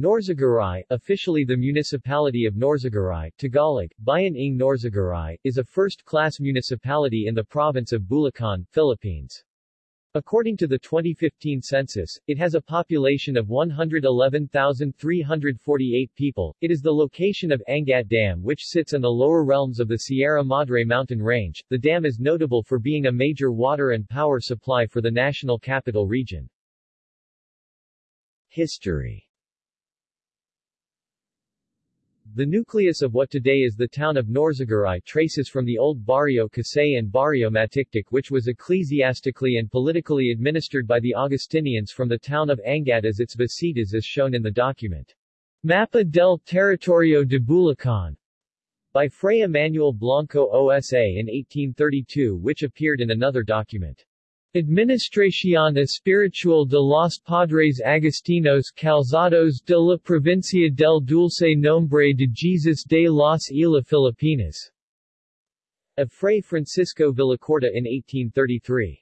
Norzagaray, officially the municipality of Norzagaray, Tagalog, Bayan ng Norzagaray, is a first-class municipality in the province of Bulacan, Philippines. According to the 2015 census, it has a population of 111,348 people. It is the location of Angat Dam which sits in the lower realms of the Sierra Madre mountain range. The dam is notable for being a major water and power supply for the national capital region. History the nucleus of what today is the town of Norzagaray traces from the old Barrio Casay and Barrio Matiktik which was ecclesiastically and politically administered by the Augustinians from the town of Angat as its visitas as shown in the document. Mapa del Territorio de Bulacan by Fray Emmanuel Blanco OSA in 1832 which appeared in another document. Administración Espiritual de los Padres Agustinos Calzados de la Provincia del Dulce Nombre de Jesus de las Islas Filipinas. Of Fray Francisco Villacorta in 1833.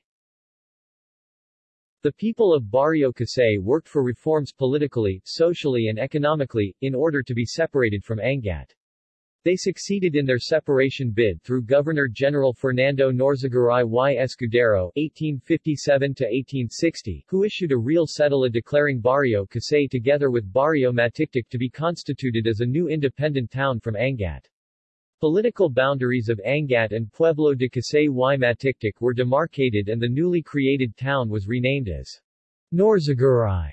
The people of Barrio Casay worked for reforms politically, socially and economically, in order to be separated from Angat. They succeeded in their separation bid through Governor-General Fernando Norzagaray y Escudero (1857–1860), who issued a real cedula declaring Barrio Casay together with Barrio Matiktik to be constituted as a new independent town from Angat. Political boundaries of Angat and Pueblo de Casay y Matiktik were demarcated and the newly created town was renamed as Norzagaray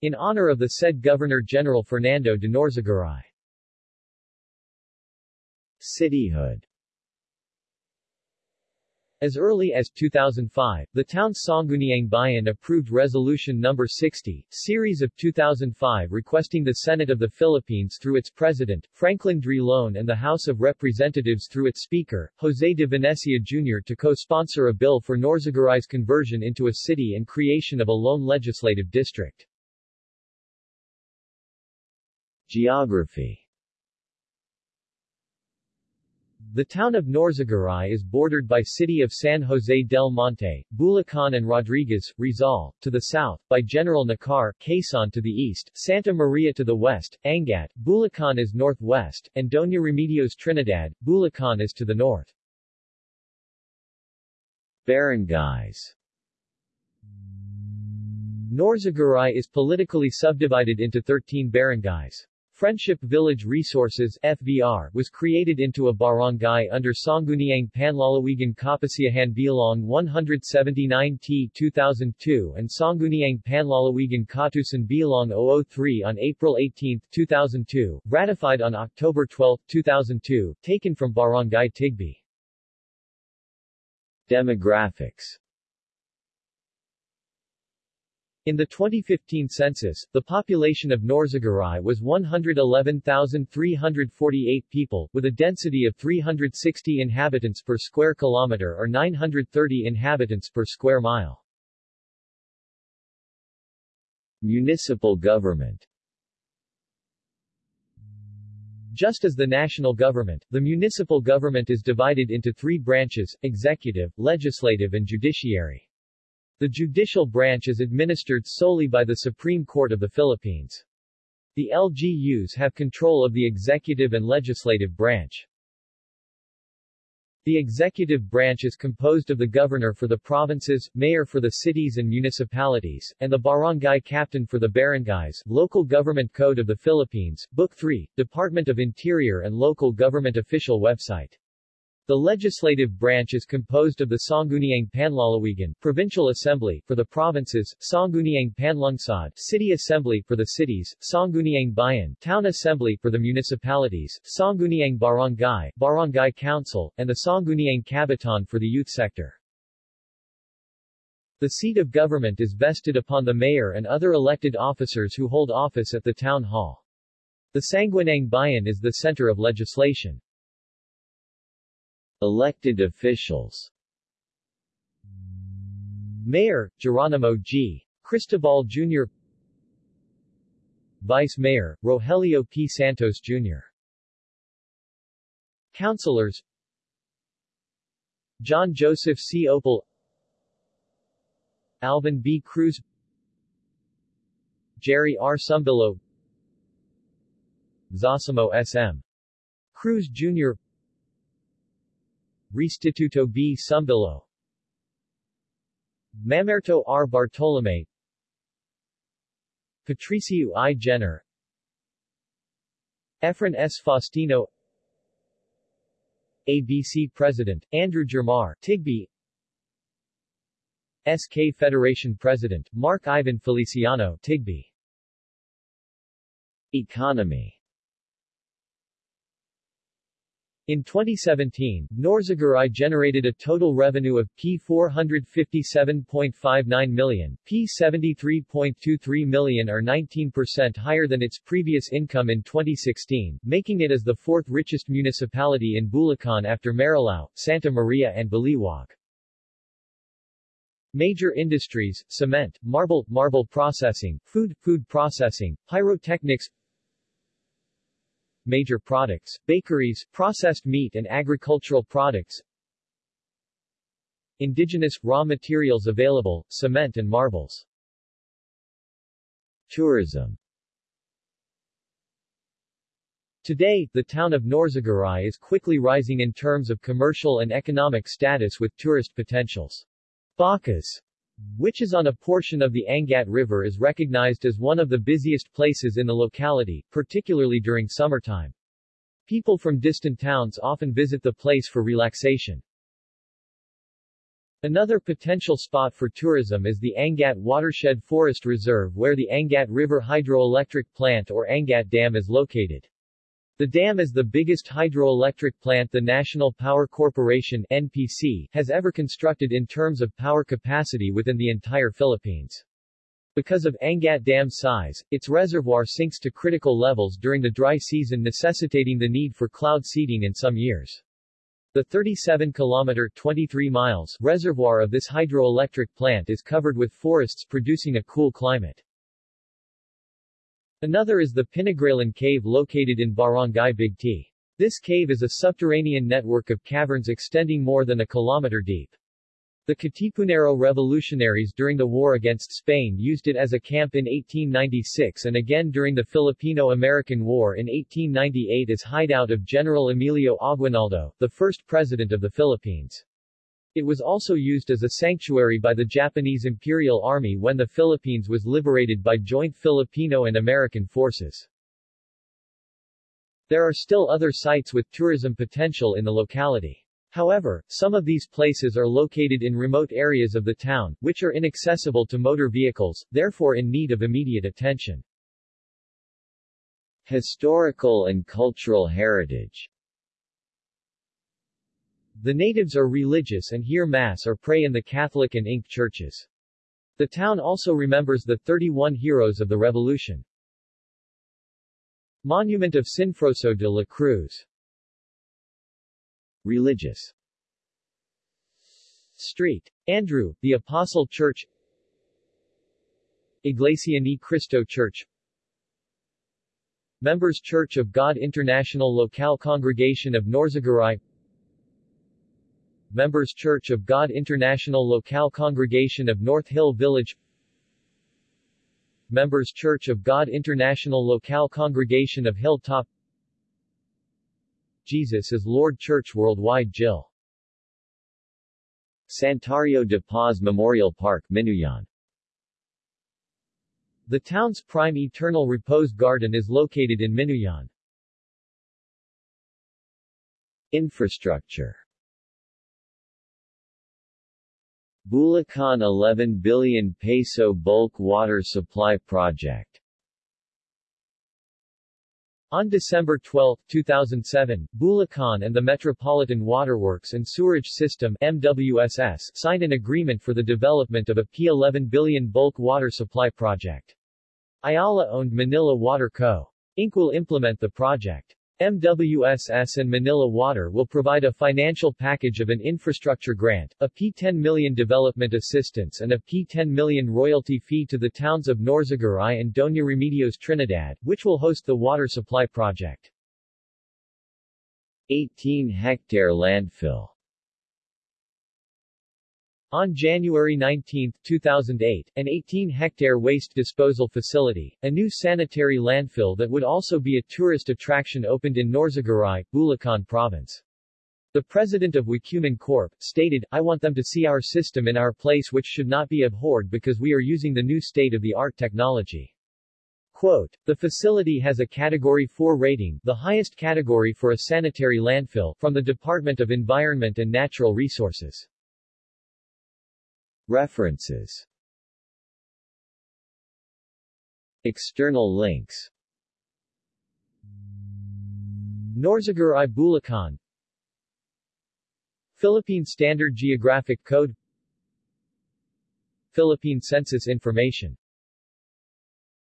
in honor of the said Governor-General Fernando de Norzagaray. Cityhood as early as 2005, the town's Sangguniang Bayan approved Resolution No. 60, series of 2005 requesting the Senate of the Philippines through its President, Franklin Drilon and the House of Representatives through its Speaker, Jose de Venecia Jr. to co-sponsor a bill for Norzagaray's conversion into a city and creation of a lone legislative district. Geography The town of Norzagaray is bordered by city of San Jose del Monte, Bulacan and Rodriguez, Rizal, to the south, by General Nakar, Quezon to the east, Santa Maria to the west, Angat, Bulacan is northwest, and Doña Remedios Trinidad, Bulacan is to the north. Barangays Norzagaray is politically subdivided into 13 barangays. Friendship Village Resources FVR was created into a barangay under Sangguniang Panlalawigan Kapasiyahan Bilang 179T 2002 and Sangguniang Panlalawigan Kautusan Bilang 003 on April 18, 2002, ratified on October 12, 2002, taken from Barangay Tigbe. Demographics in the 2015 census, the population of Norzagaray was 111,348 people, with a density of 360 inhabitants per square kilometer or 930 inhabitants per square mile. Municipal government Just as the national government, the municipal government is divided into three branches, executive, legislative and judiciary. The judicial branch is administered solely by the Supreme Court of the Philippines. The LGUs have control of the executive and legislative branch. The executive branch is composed of the governor for the provinces, mayor for the cities and municipalities, and the barangay captain for the barangays. Local Government Code of the Philippines, Book 3, Department of Interior and Local Government Official Website. The legislative branch is composed of the Sangguniang Panlalawigan Provincial Assembly for the provinces, Sangguniang Panlungsod City Assembly for the cities, Sangguniang Bayan Town Assembly for the municipalities, Sangguniang Barangay Barangay Council, and the Sangguniang Kabataan for the youth sector. The seat of government is vested upon the mayor and other elected officers who hold office at the town hall. The Sangguniang Bayan is the center of legislation. Elected officials Mayor, Geronimo G. Cristobal Jr. Vice Mayor, Rogelio P. Santos Jr. Councilors John Joseph C. Opal Alvin B. Cruz Jerry R. Sumbillo Zosimo S.M. Cruz Jr. Restituto B. Sumbillo Mamerto R. Bartolome Patricio I. Jenner Efren S. Faustino ABC President, Andrew Germar Tigby SK Federation President, Mark Ivan Feliciano Tigby Economy in 2017, Norzagaray generated a total revenue of P457.59 million, P73.23 million or 19% higher than its previous income in 2016, making it as the fourth richest municipality in Bulacan after Marilao, Santa Maria and Baliwag. Major industries, cement, marble, marble processing, food, food processing, pyrotechnics, major products, bakeries, processed meat and agricultural products, indigenous, raw materials available, cement and marbles. Tourism Today, the town of Norzagaray is quickly rising in terms of commercial and economic status with tourist potentials. Bacas which is on a portion of the Angat River is recognized as one of the busiest places in the locality, particularly during summertime. People from distant towns often visit the place for relaxation. Another potential spot for tourism is the Angat Watershed Forest Reserve where the Angat River Hydroelectric Plant or Angat Dam is located. The dam is the biggest hydroelectric plant the National Power Corporation NPC has ever constructed in terms of power capacity within the entire Philippines. Because of Angat Dam's size, its reservoir sinks to critical levels during the dry season necessitating the need for cloud seeding in some years. The 37-kilometer 23 miles reservoir of this hydroelectric plant is covered with forests producing a cool climate. Another is the Pinagrealan Cave located in Barangay Bigte. This cave is a subterranean network of caverns extending more than a kilometer deep. The Katipunero revolutionaries during the war against Spain used it as a camp in 1896 and again during the Filipino-American War in 1898 as hideout of General Emilio Aguinaldo, the first president of the Philippines. It was also used as a sanctuary by the Japanese Imperial Army when the Philippines was liberated by joint Filipino and American forces. There are still other sites with tourism potential in the locality. However, some of these places are located in remote areas of the town, which are inaccessible to motor vehicles, therefore in need of immediate attention. Historical and cultural heritage the natives are religious and hear Mass or pray in the Catholic and Inc. churches. The town also remembers the 31 heroes of the Revolution. Monument of Sinfroso de la Cruz Religious Street. Andrew, the Apostle Church Iglesia Ni Cristo Church Members Church of God International Local Congregation of Norzagaray Members Church of God International Local Congregation of North Hill Village. Members Church of God International Local Congregation of Hilltop Jesus is Lord Church Worldwide Jill. Santuario de Paz Memorial Park Minuyan The town's prime eternal repose garden is located in Minuyan. Infrastructure Bulacan 11 billion peso bulk water supply project on December 12, 2007, Bulacan and the Metropolitan Waterworks and Sewerage System MWSS signed an agreement for the development of a P11 billion bulk water supply project. Ayala-owned Manila Water Co. Inc. will implement the project. MWSS and Manila Water will provide a financial package of an infrastructure grant, a P10 million development assistance and a P10 million royalty fee to the towns of Norzagaray and Doña Remedios Trinidad, which will host the water supply project. 18-hectare landfill On January 19, 2008, an 18-hectare waste disposal facility, a new sanitary landfill that would also be a tourist attraction opened in Norzagaray, Bulacan Province. The president of Wacumen Corp. stated, I want them to see our system in our place which should not be abhorred because we are using the new state-of-the-art technology. Quote, the facility has a Category 4 rating, the highest category for a sanitary landfill, from the Department of Environment and Natural Resources. References. External links. Norzagaray Bulacan. Philippine Standard Geographic Code. Philippine Census Information